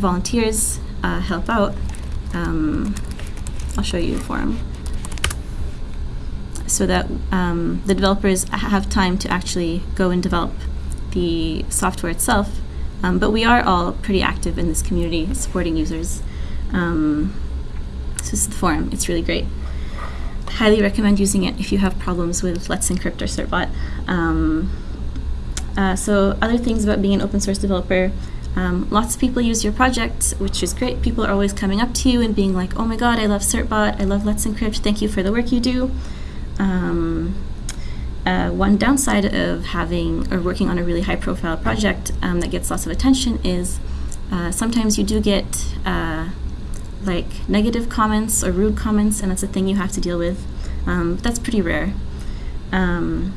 volunteers uh, help out. Um, I'll show you the forum. So that um, the developers have time to actually go and develop the software itself. Um, but we are all pretty active in this community supporting users. Um, so this is the forum. It's really great. Highly recommend using it if you have problems with Let's Encrypt or Certbot. Um, uh, so other things about being an open source developer, um, lots of people use your project, which is great. People are always coming up to you and being like, oh my god, I love Certbot, I love Let's Encrypt, thank you for the work you do. Um, uh, one downside of having or working on a really high profile project um, that gets lots of attention is uh, sometimes you do get uh, like negative comments or rude comments, and that's a thing you have to deal with. Um, that's pretty rare. Um,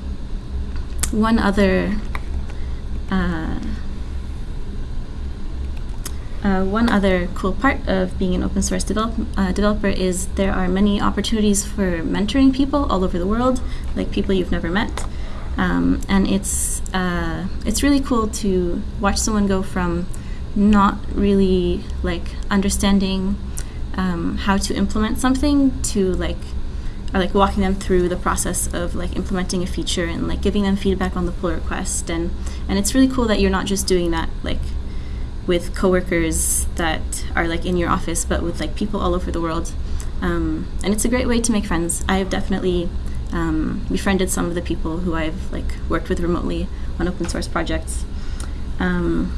one other uh, one other cool part of being an open source develop, uh, developer is there are many opportunities for mentoring people all over the world, like people you've never met. Um, and it's, uh, it's really cool to watch someone go from not really like understanding um, how to implement something to like or like walking them through the process of like implementing a feature and like giving them feedback on the pull request and and it's really cool that you're not just doing that like with coworkers that are like in your office but with like people all over the world. Um, and it's a great way to make friends. I've definitely um, befriended some of the people who I've like worked with remotely on open source projects. Um,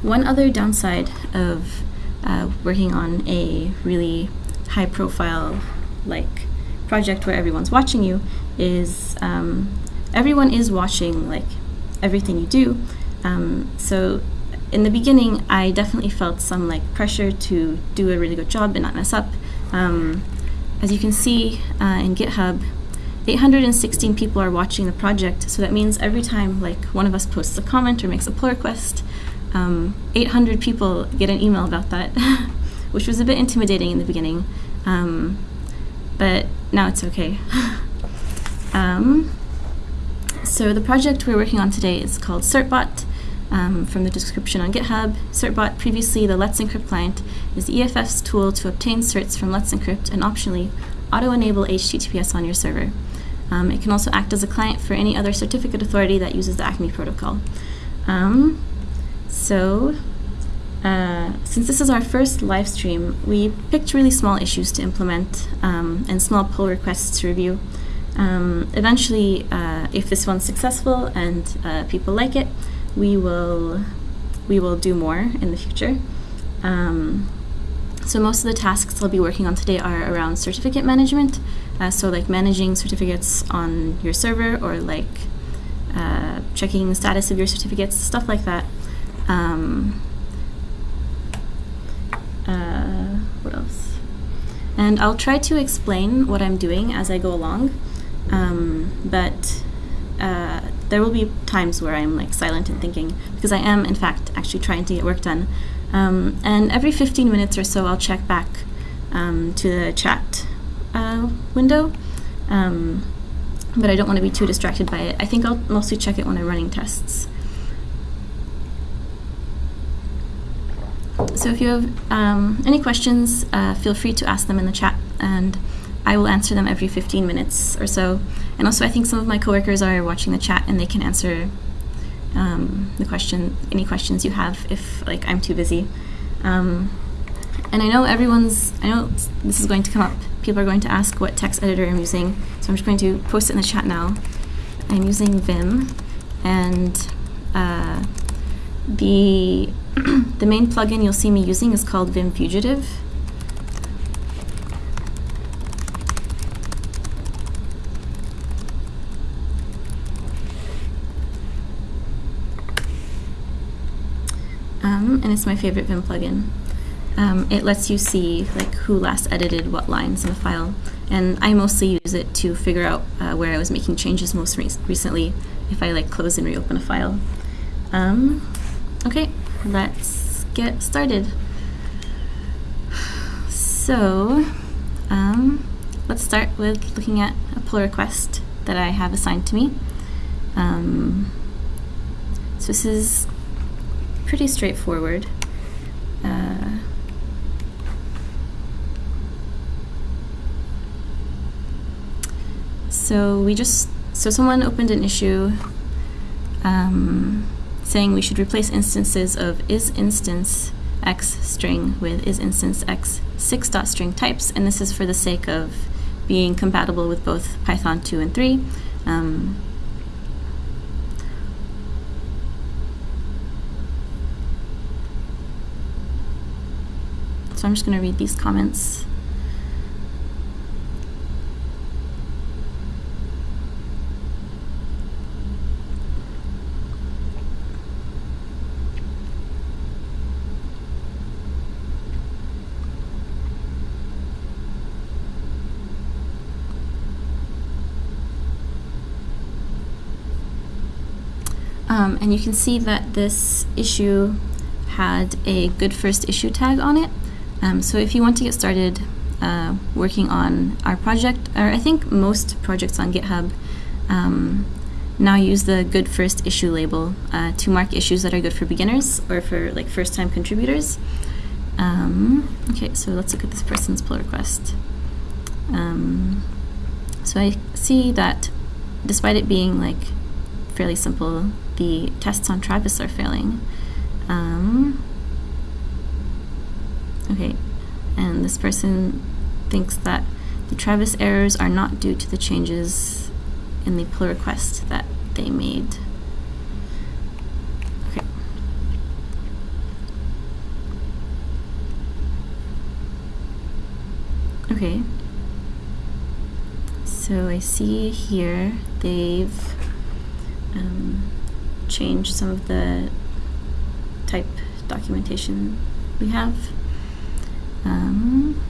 one other downside of uh, working on a really high profile like project where everyone's watching you is um, everyone is watching like everything you do. Um, so in the beginning I definitely felt some like pressure to do a really good job and not mess up um, as you can see uh, in GitHub 816 people are watching the project so that means every time like one of us posts a comment or makes a pull request um, 800 people get an email about that, which was a bit intimidating in the beginning, um, but now it's okay. um, so the project we're working on today is called Certbot. Um, from the description on GitHub, Certbot, previously the Let's Encrypt client, is EFF's tool to obtain certs from Let's Encrypt and optionally auto-enable HTTPS on your server. Um, it can also act as a client for any other certificate authority that uses the ACME protocol. Um, so, uh, since this is our first live stream, we picked really small issues to implement um, and small pull requests to review. Um, eventually, uh, if this one's successful and uh, people like it, we will we will do more in the future. Um, so most of the tasks I'll be working on today are around certificate management. Uh, so like managing certificates on your server or like uh, checking the status of your certificates, stuff like that. Um, uh, what else? And I'll try to explain what I'm doing as I go along, um, but uh, there will be times where I'm like silent and thinking because I am in fact actually trying to get work done. Um, and every 15 minutes or so I'll check back um, to the chat uh, window. Um, but I don't want to be too distracted by it. I think I'll mostly check it when I'm running tests. So if you have um, any questions, uh, feel free to ask them in the chat, and I will answer them every 15 minutes or so. And also, I think some of my coworkers are watching the chat, and they can answer um, the question, any questions you have, if like I'm too busy. Um, and I know everyone's, I know this is going to come up. People are going to ask what text editor I'm using, so I'm just going to post it in the chat now. I'm using Vim, and uh, the the main plugin you'll see me using is called Vim Fugitive. Um, and it's my favorite Vim plugin. Um, it lets you see like who last edited what lines in a file, and I mostly use it to figure out uh, where I was making changes most re recently if I like close and reopen a file. Um, okay, let's get started. So, um, let's start with looking at a pull request that I have assigned to me. Um, so this is pretty straightforward. Uh, so we just, so someone opened an issue um, saying we should replace instances of is instance x string with is instance x 6 dot string types, and this is for the sake of being compatible with both Python 2 and 3. Um, so I'm just going to read these comments. Um, and you can see that this issue had a good first issue tag on it. Um, so if you want to get started uh, working on our project, or I think most projects on GitHub um, now use the good first issue label uh, to mark issues that are good for beginners or for like first time contributors. Um, okay, so let's look at this person's pull request. Um, so I see that despite it being like fairly simple, the tests on Travis are failing. Um, okay, and this person thinks that the Travis errors are not due to the changes in the pull request that they made. Okay. So I see here they've um, change some of the type documentation we have. Um,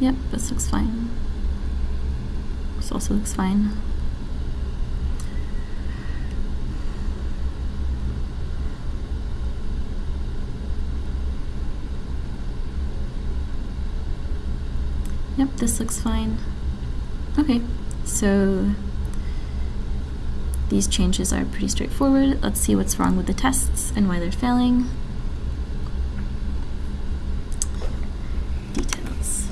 yep, this looks fine. This also looks fine. Yep, this looks fine. Okay, so these changes are pretty straightforward. Let's see what's wrong with the tests and why they're failing. Details.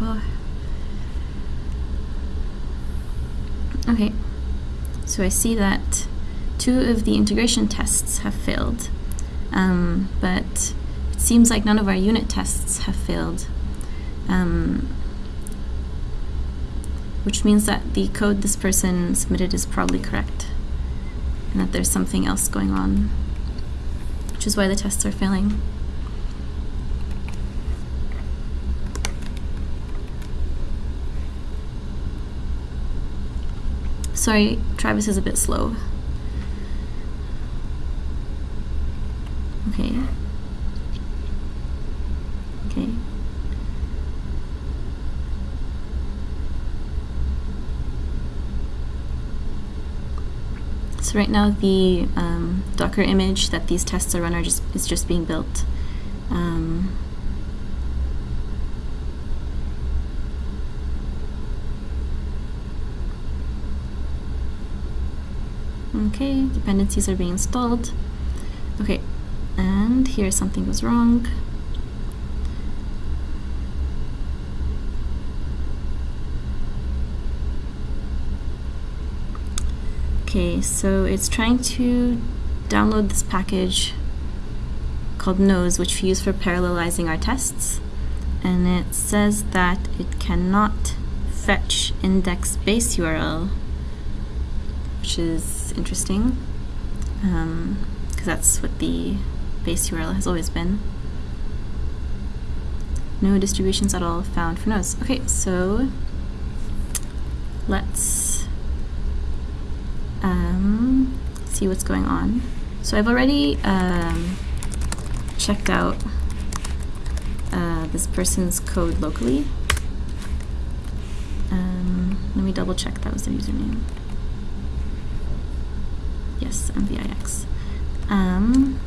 Oh. Okay, so I see that two of the integration tests have failed, um, but it seems like none of our unit tests have failed, um, which means that the code this person submitted is probably correct, and that there's something else going on, which is why the tests are failing. Sorry, Travis is a bit slow. Okay. Okay. So right now the um, Docker image that these tests are run are just is just being built. Um, okay, dependencies are being installed. Okay, and here something was wrong. Okay, so it's trying to download this package called Nose, which we use for parallelizing our tests. And it says that it cannot fetch index base URL, which is interesting, because um, that's what the base URL has always been. No distributions at all found for Nose. Okay, so let's um, see what's going on. So I've already um, checked out uh, this person's code locally. Um, let me double check that was their username. Yes, MVIX. Um,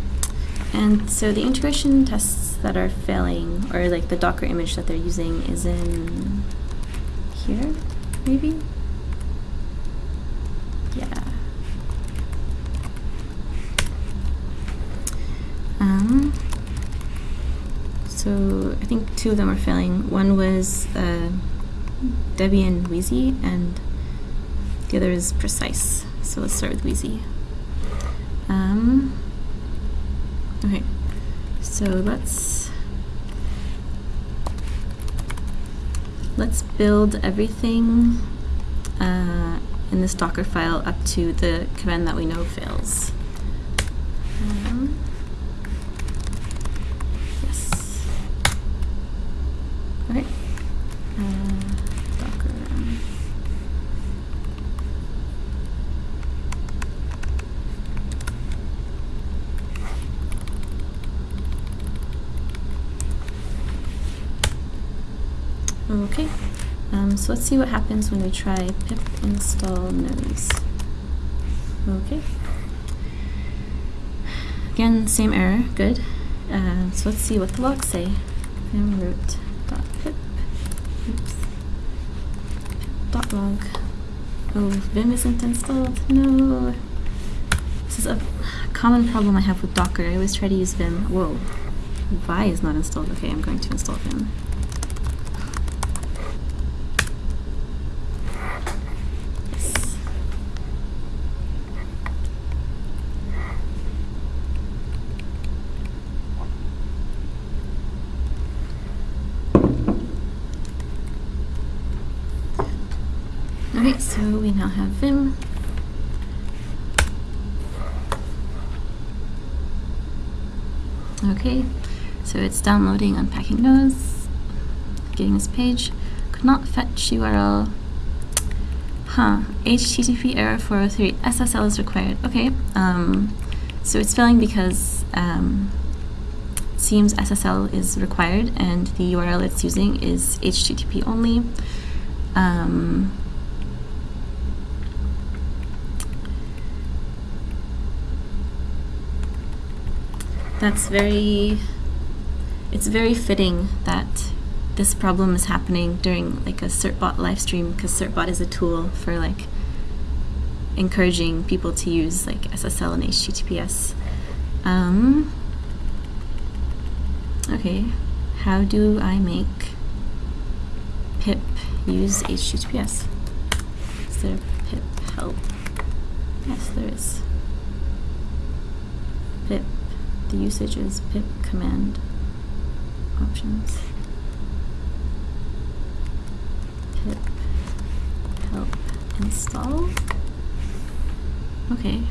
and so the integration tests that are failing, or like the Docker image that they're using is in here, maybe? Yeah. Um, so I think two of them are failing. One was uh, Debian Wheezy, and the other is Precise. So let's start with Wheezy. Um, okay, so let's let's build everything uh, in this Docker file up to the command that we know fails. Um, yes. Okay. Uh, Docker. Okay, um, so let's see what happens when we try pip install nose. Okay. Again, same error, good. Uh, so let's see what the logs say. vim root dot pip, oops, dot log. Oh, vim isn't installed, no. This is a common problem I have with Docker. I always try to use vim. Whoa, vi is not installed. Okay, I'm going to install vim. Yes. Okay, so we now have Vim. Okay, so it's downloading Unpacking those, getting this page. Could not fetch URL. Huh, HTTP error 403, SSL is required. Okay, um, so it's failing because um, it seems SSL is required and the URL it's using is HTTP only. Um, that's very it's very fitting that this problem is happening during like a certbot live stream because certbot is a tool for like encouraging people to use like ssl and https um, okay how do i make pip use https is there pip help? Yes there is. Pip the usage is pip command options. Pip help install. Okay.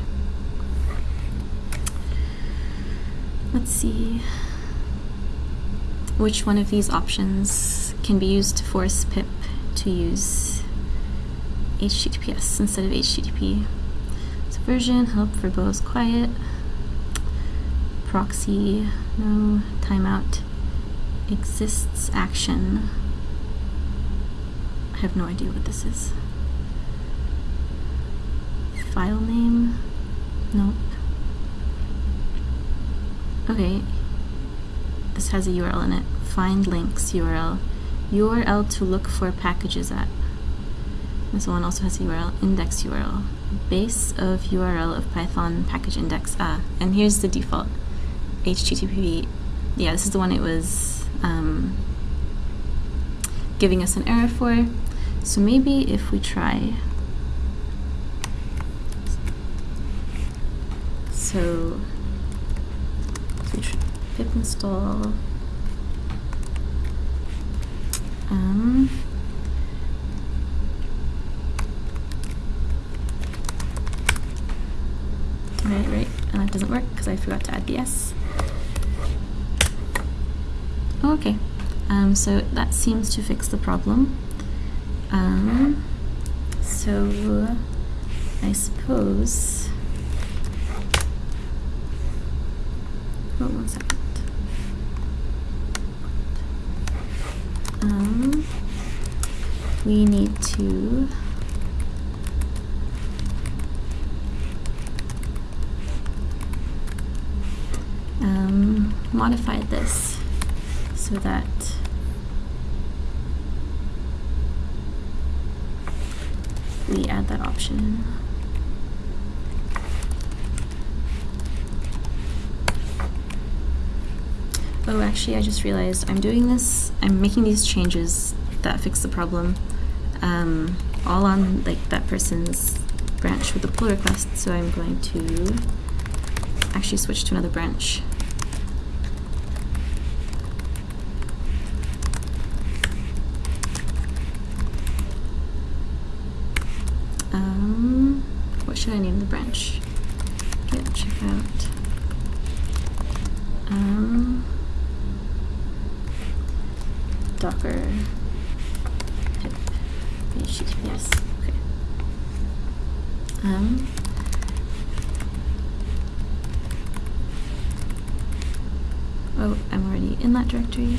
Let's see which one of these options can be used to force pip to use HTTPS instead of HTTP. So version, help verbose quiet proxy, no timeout, exists action. I have no idea what this is. File name, nope. Okay, this has a URL in it. Find links URL. URL to look for packages at. This one also has a URL, index URL. Base of URL of Python package index. Ah, and here's the default. HTTP, yeah, this is the one it was um, giving us an error for. So maybe if we try, so, pip install, um, right, right, and that doesn't work because I forgot to add BS. Okay, um, so that seems to fix the problem. Um, so I suppose. Oh, one second. Um, we need to. Um, modify this so that we add that option in. Oh, actually, I just realized I'm doing this, I'm making these changes that fix the problem um, all on like that person's branch with the pull request, so I'm going to actually switch to another branch. The branch? git checkout. Um, Docker HTTPS. Okay. Um, oh, I'm already in that directory.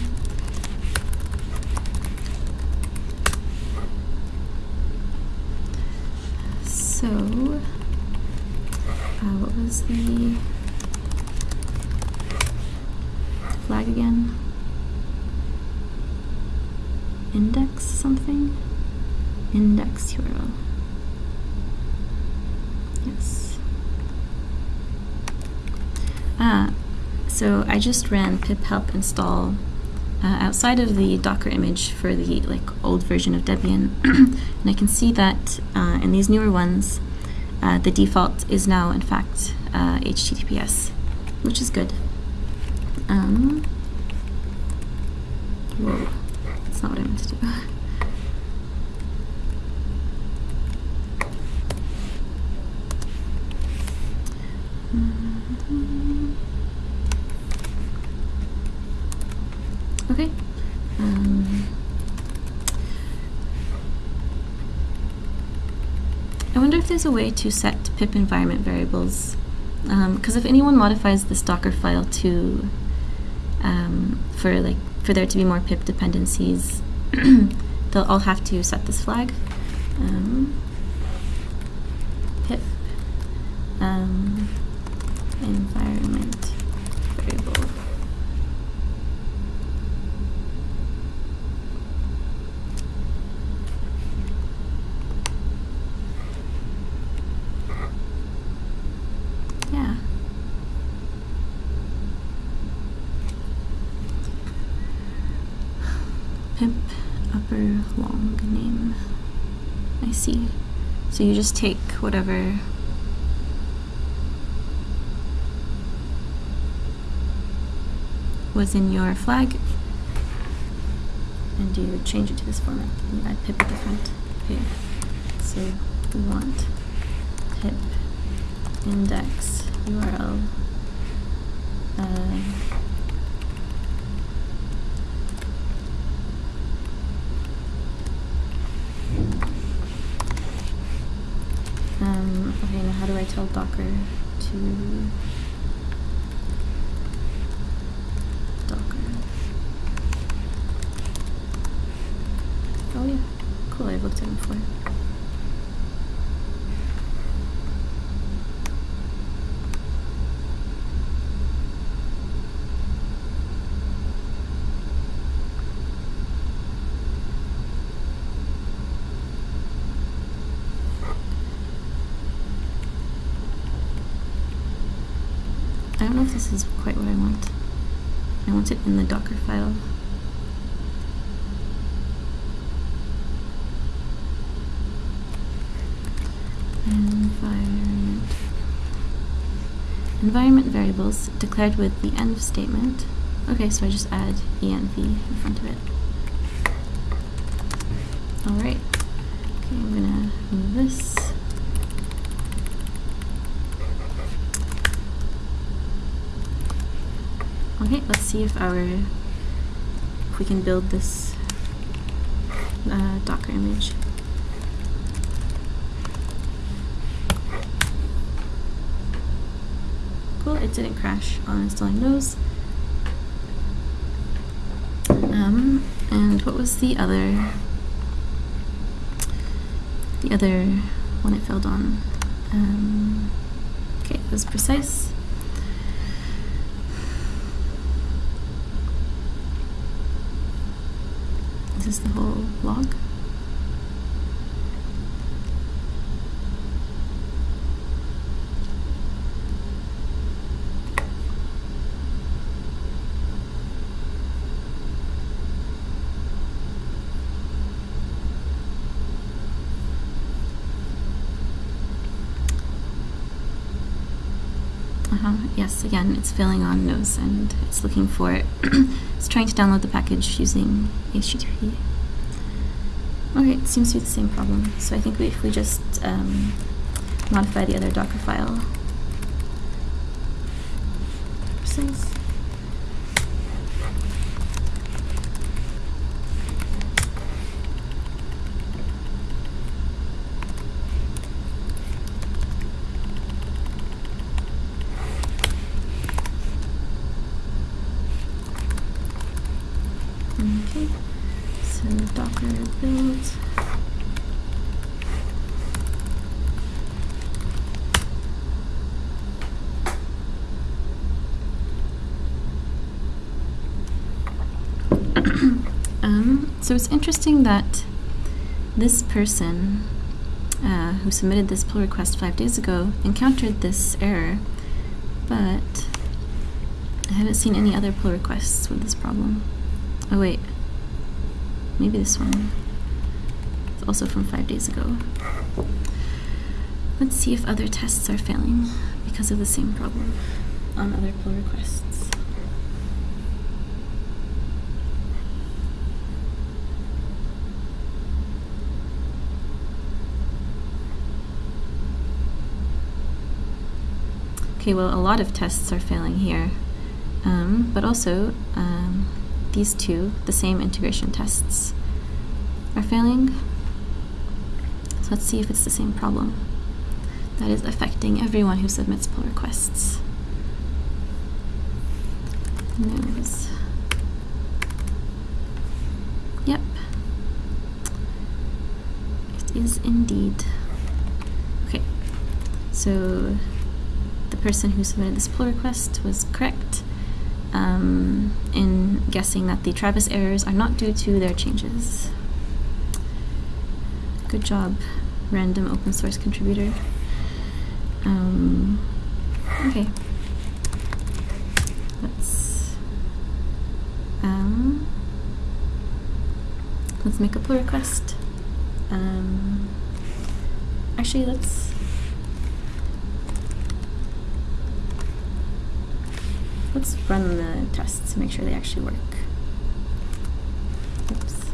So, was the flag again? Index something? Index URL. Yes. Ah, so I just ran pip help install uh, outside of the Docker image for the like old version of Debian, and I can see that uh, in these newer ones, uh, the default is now in fact HTTPS, which is good. Um, whoa, that's not what I meant to do. Okay. Um, I wonder if there's a way to set pip environment variables. Because um, if anyone modifies this Docker file to um, for like for there to be more pip dependencies, they'll all have to set this flag. Um, pip um, environment variable. Yeah. Pip upper long name. I see. So you just take whatever. Was in your flag. And you change it to this format. And add pip front. Okay, so we want pip index URL uh, um, okay now how do I tell Docker to Docker oh yeah cool I've looked at it before I don't know if this is quite what I want. I want it in the Docker file. Environment. Environment variables declared with the env statement. Okay, so I just add env in front of it. Alright. Okay, I'm gonna move this. Okay, let's see if our if we can build this uh, Docker image. Cool, it didn't crash on installing those. Um, and what was the other the other one it failed on? Um, okay, it was precise. Is the whole log? Yes, again, it's failing on nose and it's looking for it. it's trying to download the package using HTTP. Okay, it seems to be the same problem. So I think we, if we just um, modify the other Docker file. Okay, so Docker build. um, so it's interesting that this person uh, who submitted this pull request five days ago encountered this error, but I haven't seen any other pull requests with this problem. Oh wait, maybe this one. It's also from five days ago. Let's see if other tests are failing because of the same problem on other pull requests. Okay, well, a lot of tests are failing here, um, but also um, these two, the same integration tests, are failing. So let's see if it's the same problem that is affecting everyone who submits pull requests. Nose. Yep. It is indeed. Okay, so the person who submitted this pull request was correct um, in guessing that the Travis errors are not due to their changes. Good job, random open source contributor. Um, okay. Let's um, let's make a pull request. Um, actually, let's let's run the tests to make sure they actually work. Oops.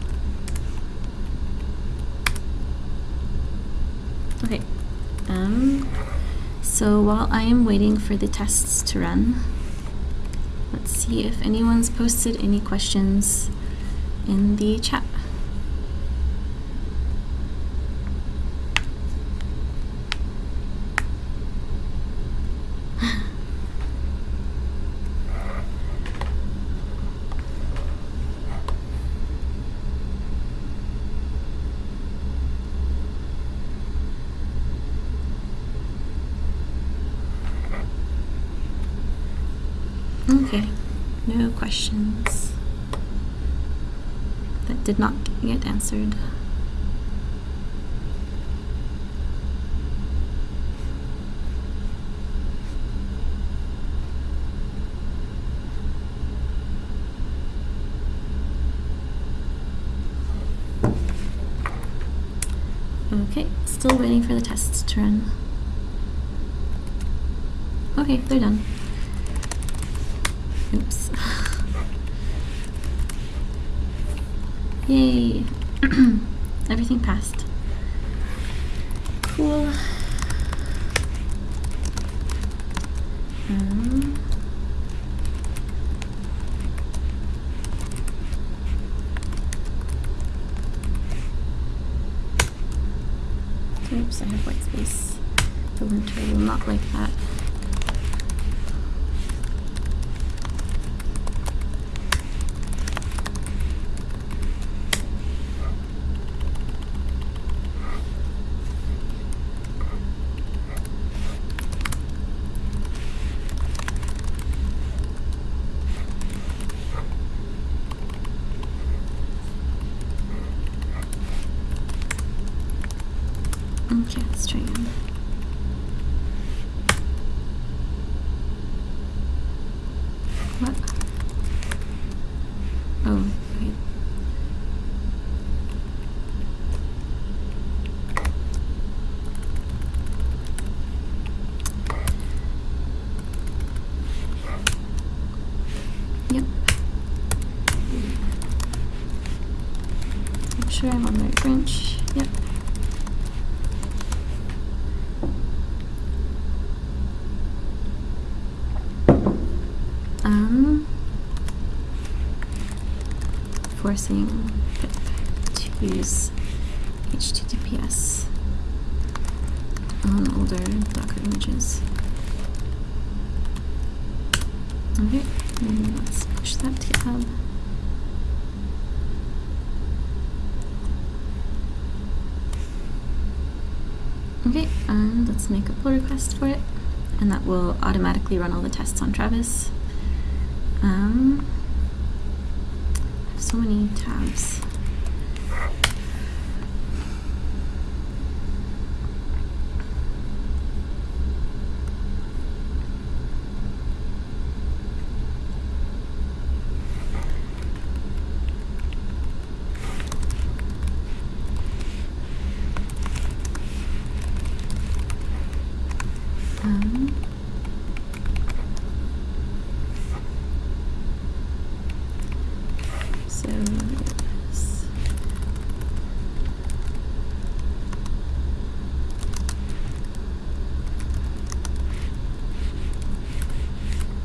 Okay. Um, so while I am waiting for the tests to run, let's see if anyone's posted any questions in the chat. Okay, no questions that did not get answered. Okay, still waiting for the tests to run. Okay, they're done. Oops. Yay! Everything passed. Cool. Um, oops, I have white space. The linter will not like that. Okay, let's try again. What? Oh, okay. make sure I'm on the right branch. Yep. Um, forcing to use HTTPS on older Docker images. Okay, and let's push that to GitHub. Okay, and let's make a pull request for it, and that will automatically run all the tests on Travis. Um, so many tabs. Um, so yes.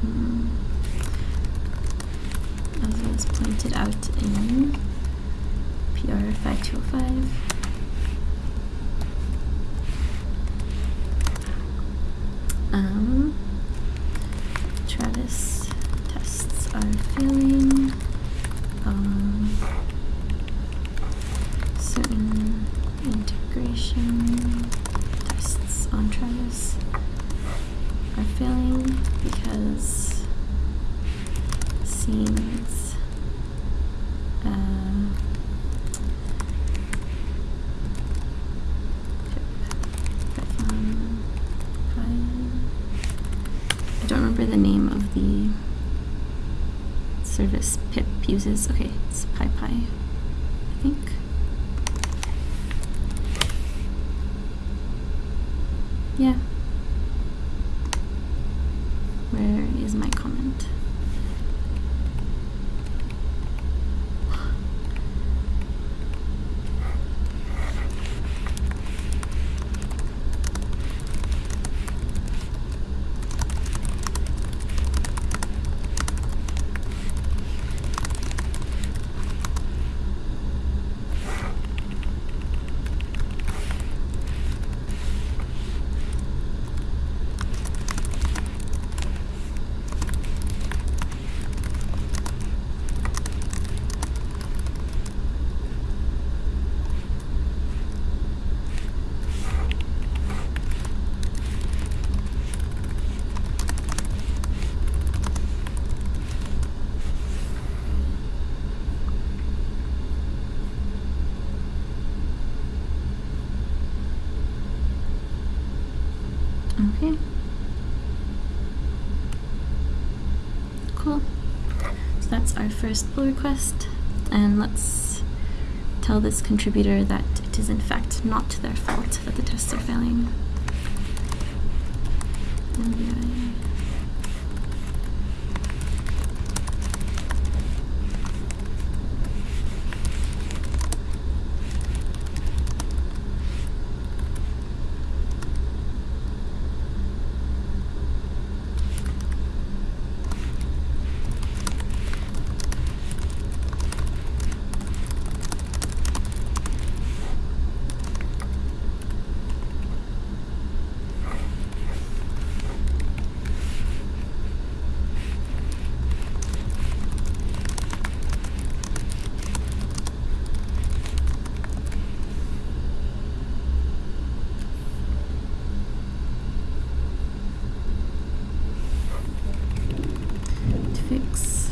Hmm. As was pointed out in PR 5205. Um, Travis tests are failing. Um, certain integration tests on Travis are failing because seems uh, Python I don't remember the name of the service pip uses. Okay, it's PyPI, I think. Yeah. Where is my comment? Okay. Cool. So that's our first pull request. And let's tell this contributor that it is in fact not their fault that the tests are failing. NVI. to fix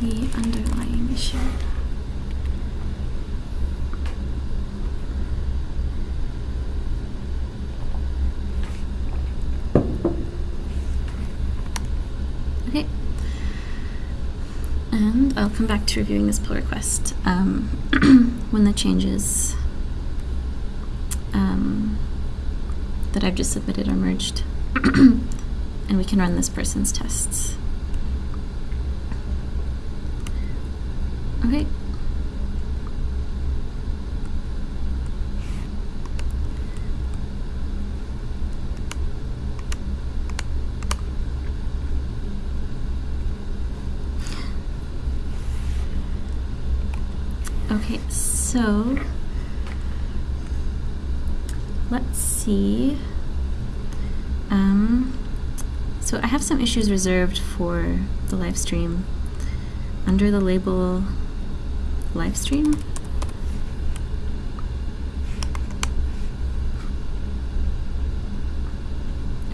the underlying issue. Okay. And I'll come back to reviewing this pull request um, when the changes um, that I've just submitted are merged. and we can run this person's tests. Okay. Okay, so let's see. Um, so I have some issues reserved for the live stream under the label live stream.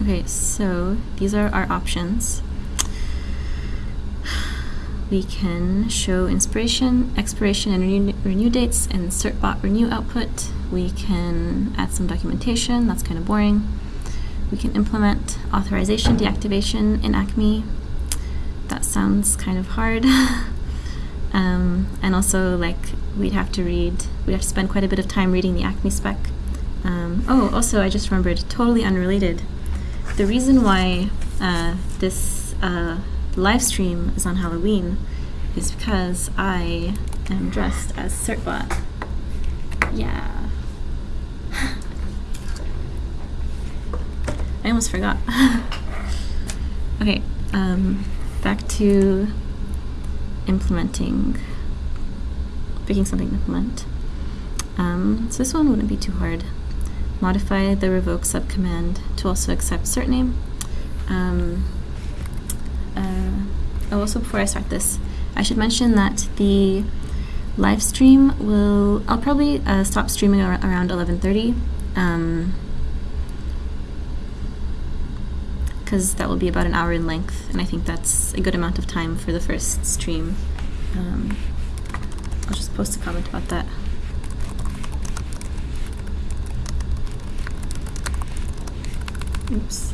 Okay, so these are our options. We can show inspiration, expiration, and renew, renew dates in certbot renew output. We can add some documentation, that's kind of boring. We can implement authorization deactivation in Acme. That sounds kind of hard. um, and also, like, we'd have to read, we'd have to spend quite a bit of time reading the Acme spec. Um, oh, also, I just remembered, totally unrelated. The reason why uh, this uh, live stream is on Halloween is because I am dressed as Certbot. Yeah. I almost forgot. okay, um, back to implementing, picking something to implement. Um, so this one wouldn't be too hard modify the revoke subcommand to also accept cert name. Um, uh, oh, also before I start this, I should mention that the live stream will, I'll probably uh, stop streaming ar around 11.30. Um, because that will be about an hour in length, and I think that's a good amount of time for the first stream. Um, I'll just post a comment about that. Oops.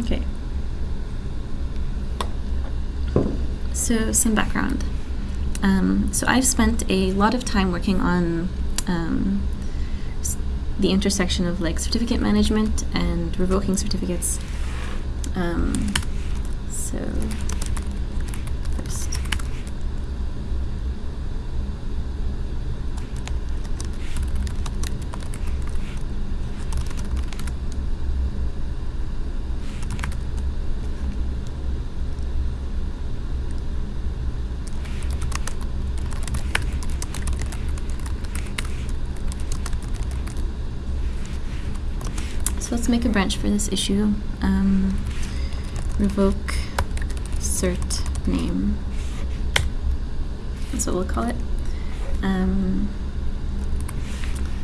Okay. So some background. Um, so I've spent a lot of time working on um, the intersection of like certificate management and revoking certificates. Um, so first. So let's make a branch for this issue. Um, revoke cert name. That's what we'll call it. Um,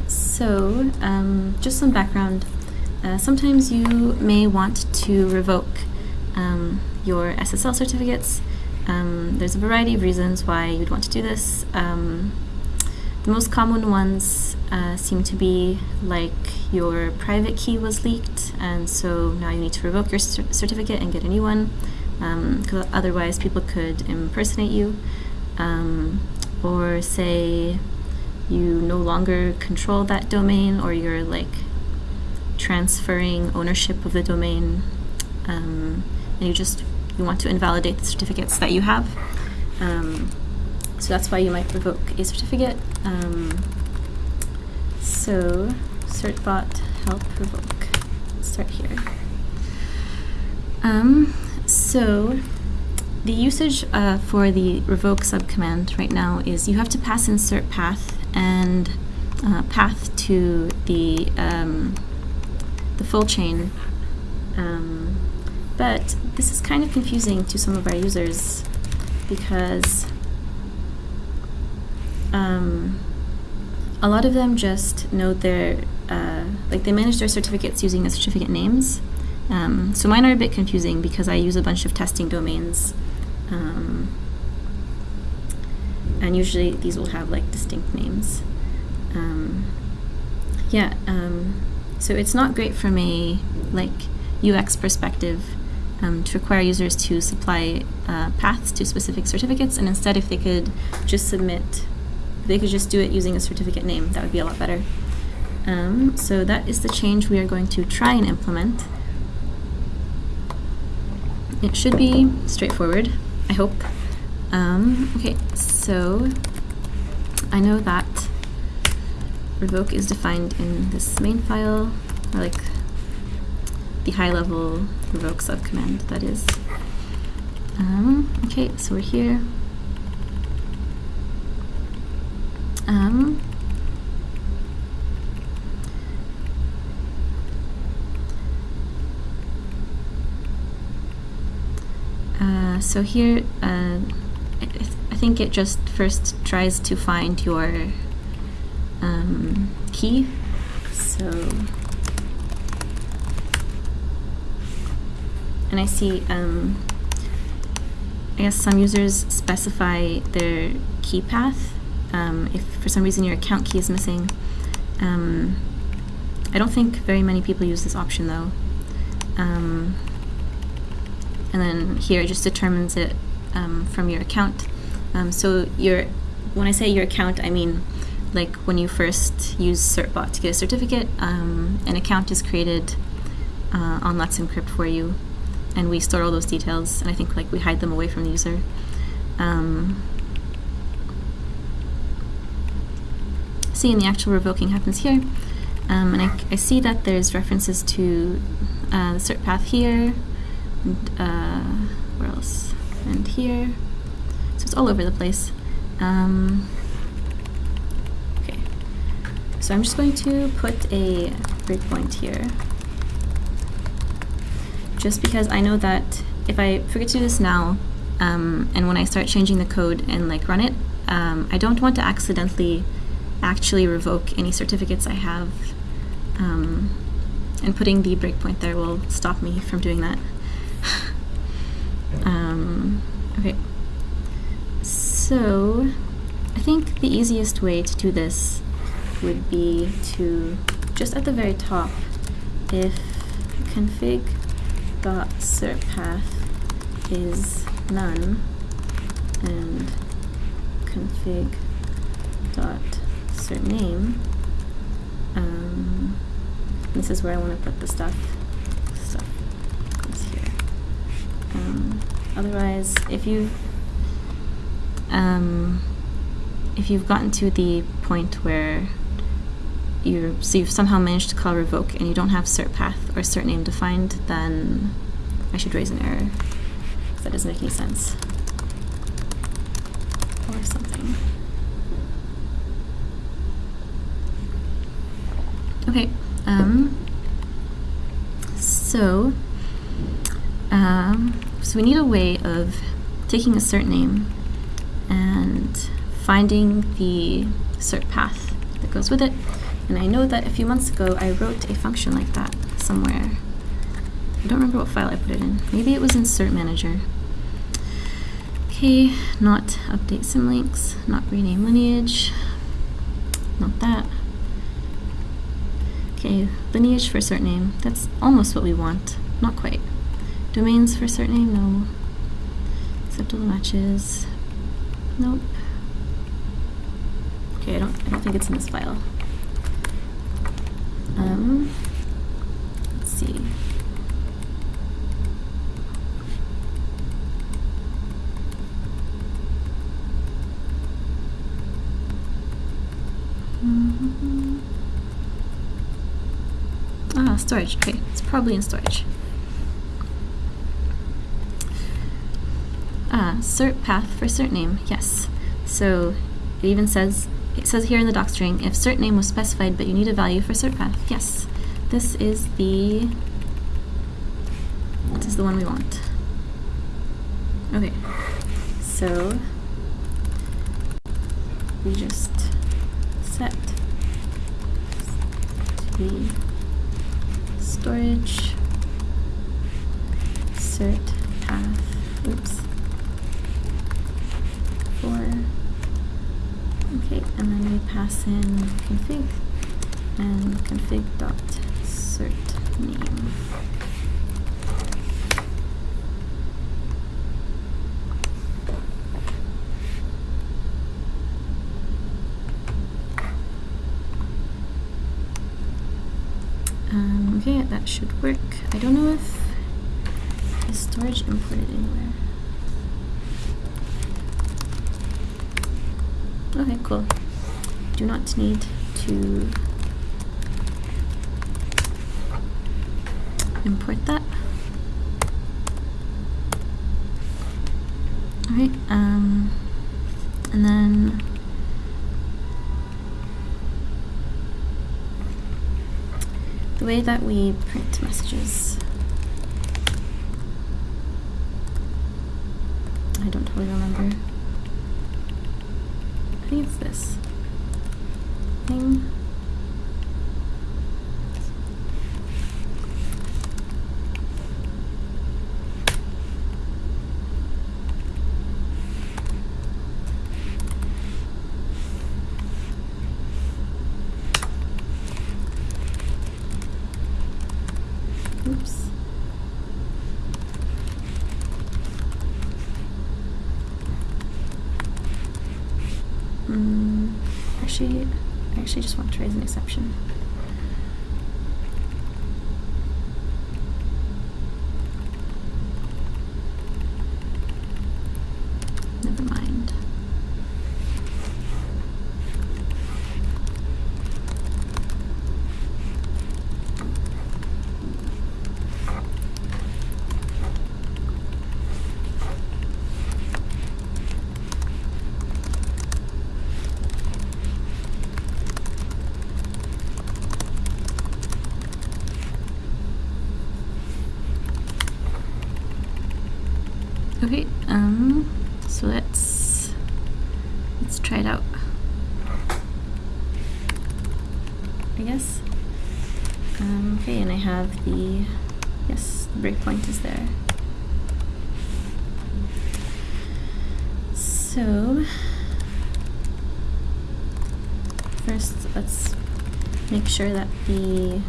so, um, just some background. Uh, sometimes you may want to revoke um, your SSL certificates. Um, there's a variety of reasons why you'd want to do this. Um, the most common ones uh, seem to be like your private key was leaked, and so now you need to revoke your cer certificate and get a new one, because um, otherwise people could impersonate you. Um, or say you no longer control that domain, or you're like transferring ownership of the domain, um, and you just you want to invalidate the certificates that you have. Um, so that's why you might revoke a certificate. Um, so certbot help revoke. Let's start here. Um, so the usage uh, for the revoke subcommand right now is you have to pass in cert path and uh, path to the um, the full chain. Um, but this is kind of confusing to some of our users because um, a lot of them just know their, uh, like they manage their certificates using the certificate names. Um, so mine are a bit confusing because I use a bunch of testing domains. Um, and usually these will have like distinct names. Um, yeah, um, so it's not great from a like UX perspective um, to require users to supply uh, paths to specific certificates, and instead, if they could just submit they could just do it using a certificate name. That would be a lot better. Um, so that is the change we are going to try and implement. It should be straightforward, I hope. Um, okay, so I know that revoke is defined in this main file, or like the high level revoke subcommand, that is. Um, okay, so we're here. Um, uh, so here, uh, I, I think it just first tries to find your um, key. So, and I see, um, I guess some users specify their key path. Um, if for some reason your account key is missing, um, I don't think very many people use this option though. Um, and then here it just determines it um, from your account. Um, so your, when I say your account, I mean like when you first use certbot to get a certificate, um, an account is created uh, on Let's Encrypt for you, and we store all those details, and I think like we hide them away from the user. Um, see, and the actual revoking happens here, um, and I, I, see that there's references to uh, the cert path here, and uh, where else, and here, so it's all over the place. Um, so I'm just going to put a breakpoint here. Just because I know that if I forget to do this now, um, and when I start changing the code and like run it, um, I don't want to accidentally actually revoke any certificates I have. Um, and putting the breakpoint there will stop me from doing that. Um, okay. So, I think the easiest way to do this would be to just at the very top if config dot cert path is none and config name um, this is where I want to put the stuff stuff here um, otherwise if you um, if you've gotten to the point where you so you've somehow managed to call revoke and you don't have cert path or cert name defined, then I should raise an error. That doesn't make any sense. Or something. Okay. Um, so, um, so we need a way of taking a cert name and finding the cert path that goes with it and I know that a few months ago I wrote a function like that somewhere. I don't remember what file I put it in. Maybe it was in cert manager. Okay, not update symlinks, not rename lineage, not that. Okay, lineage for a cert name. That's almost what we want. Not quite. Domains for a cert name, no. Acceptable matches. Nope. Okay, I don't I don't think it's in this file. Um, let's see. Mm -hmm. Ah, storage. Okay, it's probably in storage. Ah, cert path for cert name. Yes. So it even says it says here in the doc string, if cert name was specified but you need a value for cert path. Yes, this is the this is the one we want. Okay, so we just set the storage. Cert path, oops, for Okay, and then we pass in config and config dot cert name. Um, okay, that should work. I don't know if the storage imported anywhere. Okay, cool. Do not need to import that. Alright, um, and then the way that we print messages. I don't totally remember. I think it's this thing. Oops. Mm, actually, I actually just want to raise an exception. Never mind. Okay, um, so let's let's try it out. I guess. Um, okay, and I have the yes, the breakpoint is there. So first, let's make sure that the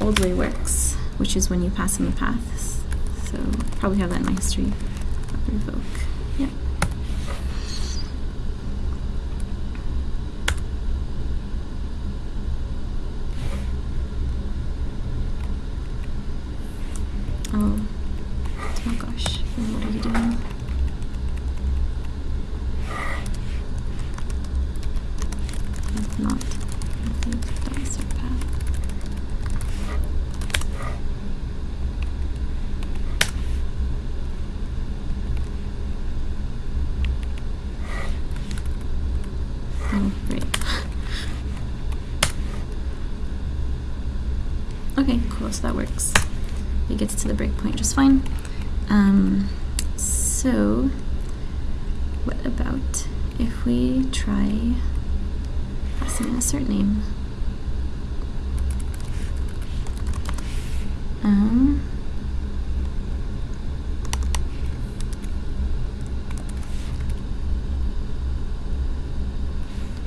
old way works, which is when you pass in the paths. So probably have that in my history. Revoke. Yeah. Oh. Oh gosh. What are you doing? That's not. That's the path. Oh, great. okay, cool, so that works. It gets to the breakpoint just fine. Um, so, what about if we try passing in a cert name? Um,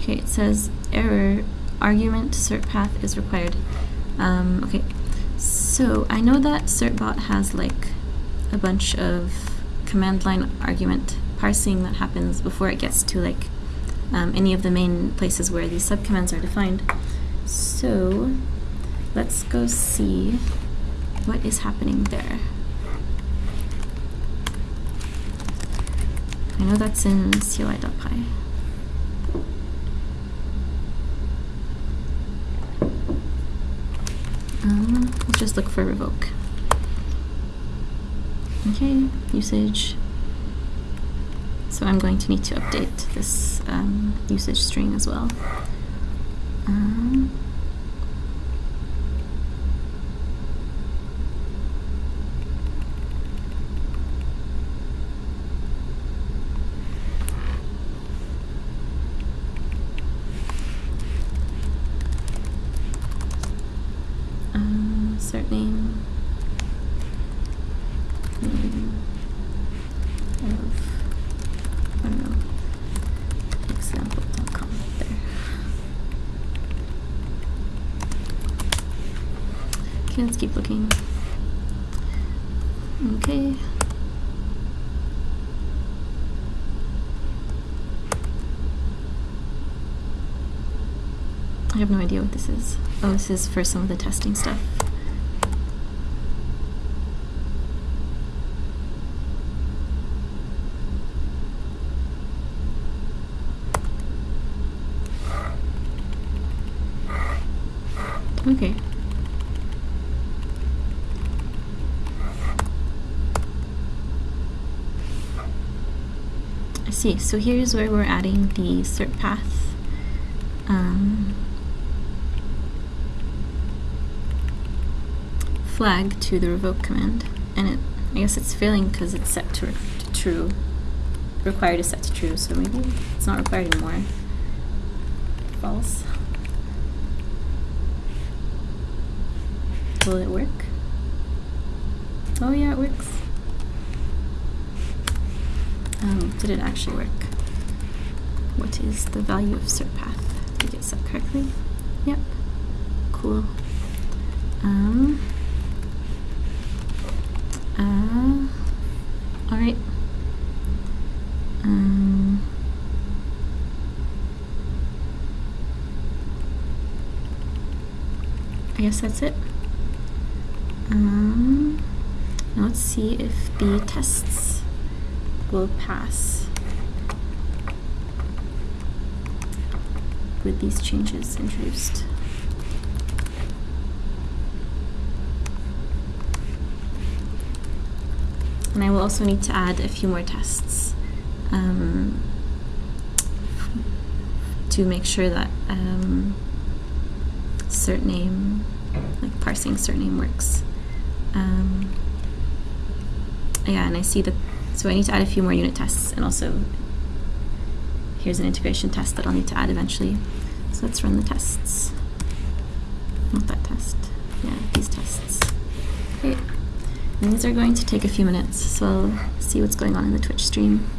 Okay, it says error argument cert path is required. Um, okay, so I know that certbot has like a bunch of command line argument parsing that happens before it gets to like um, any of the main places where these subcommands are defined. So let's go see what is happening there. I know that's in CLI.py. Um, let's just look for revoke. Okay, usage. So I'm going to need to update this um, usage string as well. I have no idea what this is. Oh, this is for some of the testing stuff. Okay. I see. So here's where we're adding the cert path. Um, flag to the revoke command, and it I guess it's failing because it's set to, to true. Required is set to true, so maybe it's not required anymore. False. Will it work? Oh yeah, it works. Um, did it actually work? What is the value of cert path? Did it get set correctly? Yep. Cool. Um, guess that's it. Um, now let's see if the tests will pass with these changes introduced. And I will also need to add a few more tests um, to make sure that um, cert name, like parsing cert name works. Um, yeah, and I see that, so I need to add a few more unit tests and also here's an integration test that I'll need to add eventually. So let's run the tests. Not that test. Yeah, these tests. Okay. And these are going to take a few minutes, so I'll see what's going on in the Twitch stream.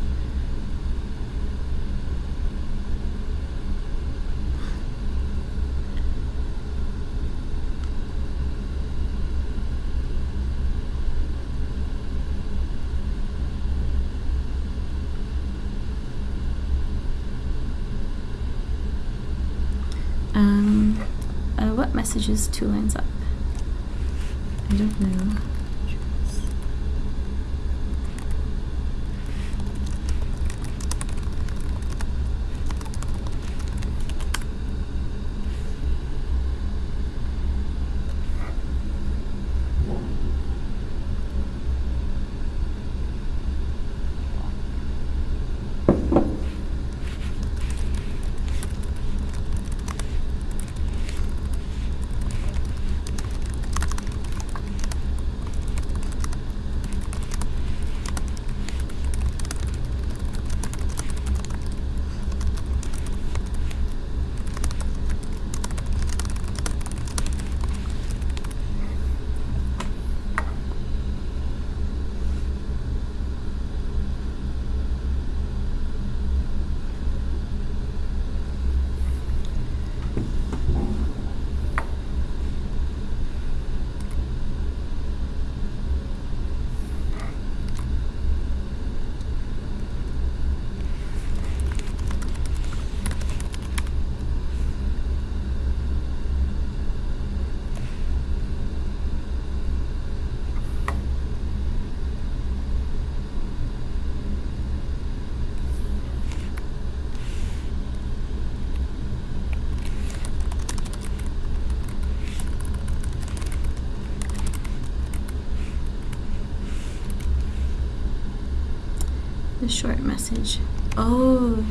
Um, uh, messages two lines up? I don't know. The short message. Oh.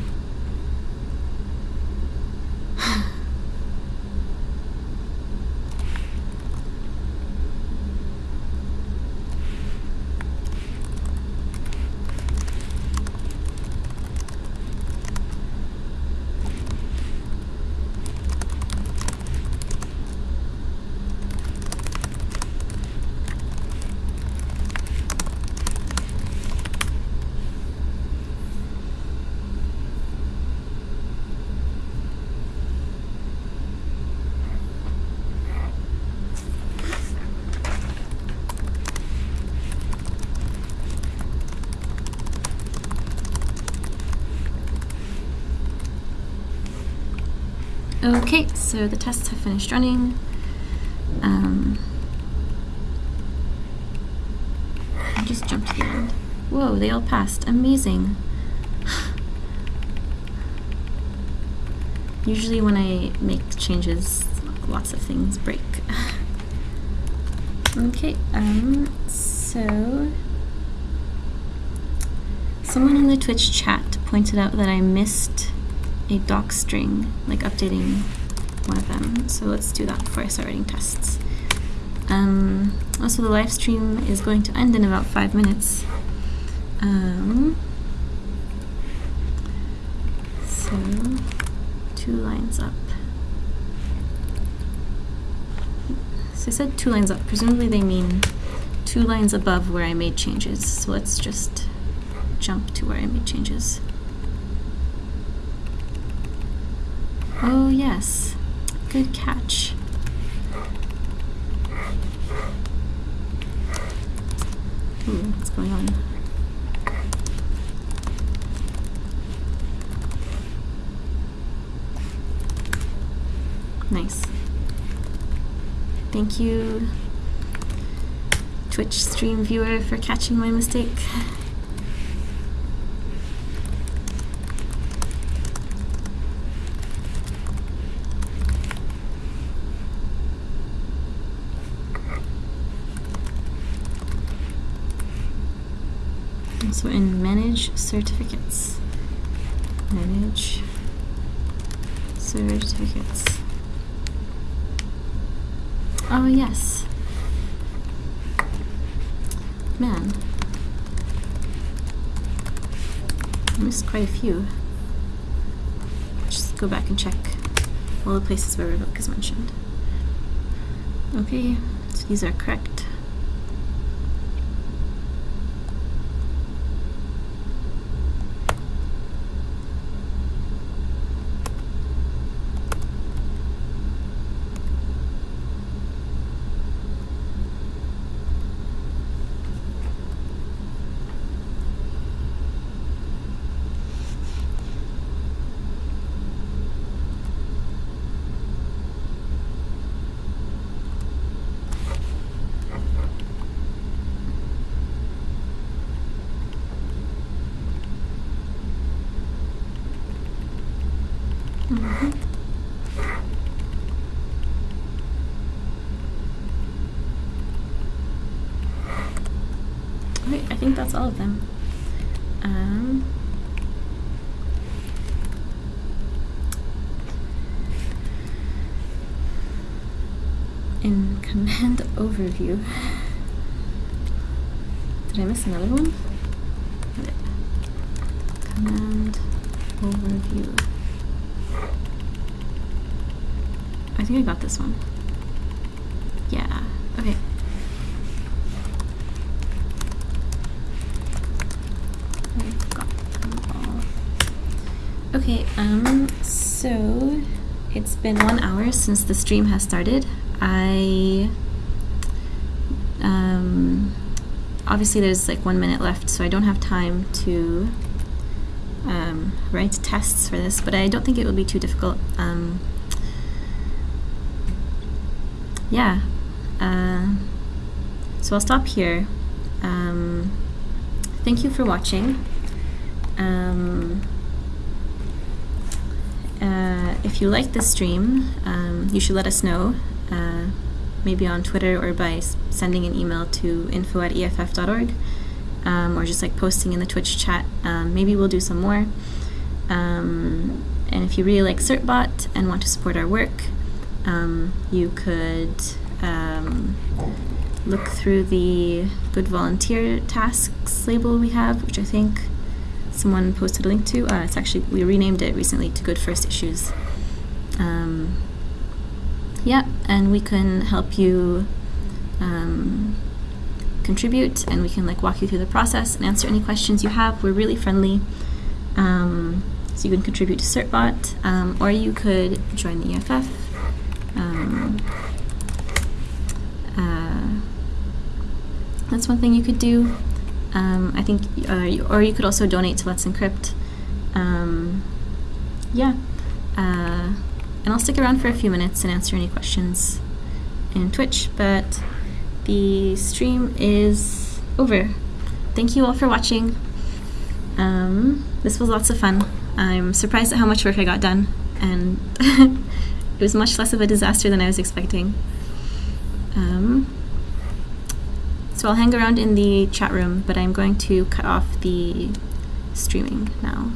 Okay, so the tests have finished running. Um, I just jumped to the end. Whoa, they all passed. Amazing. Usually when I make changes, lots of things break. okay, um, so someone in the Twitch chat pointed out that I missed a doc string, like updating one of them. So let's do that before I start writing tests. Um, also, the live stream is going to end in about five minutes. Um, so, two lines up. So I said two lines up. Presumably they mean two lines above where I made changes. So let's just jump to where I made changes. Oh yes, good catch. Ooh, what's going on? Nice. Thank you, Twitch stream viewer, for catching my mistake. So in manage certificates, manage certificates. Oh yes. Man. I missed quite a few. Just go back and check all the places where revoke is mentioned. Okay, so these are correct. Okay, I think that's all of them. Um, in command overview. Did I miss another one? Command overview. I think I got this one. Yeah, okay. Okay, um, so it's been one hour since the stream has started. I, um, obviously there's like one minute left, so I don't have time to um, write tests for this, but I don't think it will be too difficult. Um, yeah. Uh, so I'll stop here. Um, thank you for watching. Um, uh, if you like this stream, um, you should let us know, uh, maybe on Twitter or by sending an email to info at eff.org, um, or just like posting in the Twitch chat. Um, maybe we'll do some more. Um, and if you really like Certbot and want to support our work, um, you could um, look through the Good Volunteer Tasks label we have, which I think someone posted a link to. Uh, it's actually, we renamed it recently to Good First Issues. Um, yeah, and we can help you um, contribute and we can like walk you through the process and answer any questions you have. We're really friendly. Um, so you can contribute to Certbot, um, or you could join the EFF. Um, uh, that's one thing you could do. Um, I think, uh, or you could also donate to Let's Encrypt. Um, yeah, uh, and I'll stick around for a few minutes and answer any questions in Twitch, but the stream is over. Thank you all for watching. Um, this was lots of fun. I'm surprised at how much work I got done, and it was much less of a disaster than I was expecting. Um, so I'll hang around in the chat room, but I'm going to cut off the streaming now.